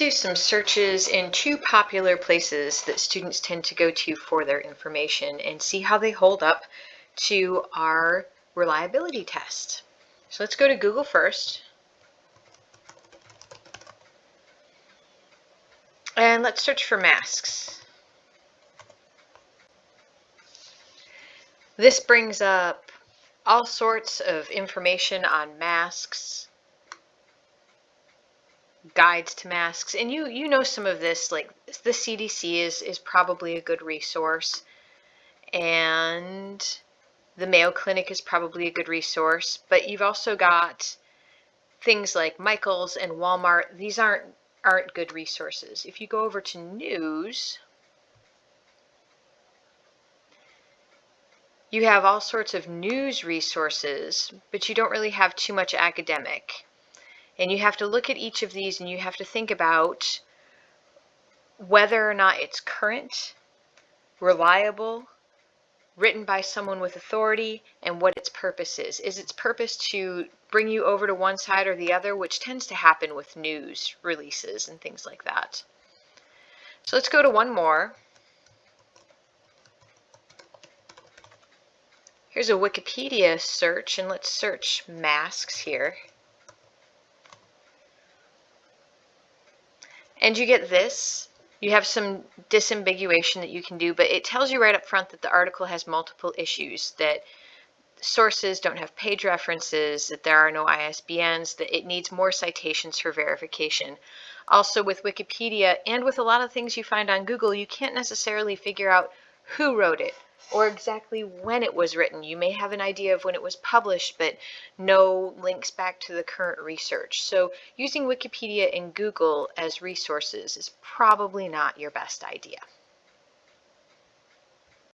do some searches in two popular places that students tend to go to for their information and see how they hold up to our reliability test. So let's go to Google first. And let's search for masks. This brings up all sorts of information on masks, guides to masks, and you you know some of this, like the CDC is, is probably a good resource, and the Mayo Clinic is probably a good resource, but you've also got things like Michael's and Walmart. These aren't aren't good resources. If you go over to news, you have all sorts of news resources, but you don't really have too much academic. And you have to look at each of these and you have to think about whether or not it's current, reliable, written by someone with authority, and what its purpose is. Is its purpose to bring you over to one side or the other, which tends to happen with news releases and things like that. So let's go to one more. Here's a Wikipedia search, and let's search masks here. And you get this. You have some disambiguation that you can do, but it tells you right up front that the article has multiple issues, that sources don't have page references, that there are no ISBNs, that it needs more citations for verification. Also with Wikipedia and with a lot of things you find on Google, you can't necessarily figure out who wrote it or exactly when it was written. You may have an idea of when it was published, but no links back to the current research. So using Wikipedia and Google as resources is probably not your best idea.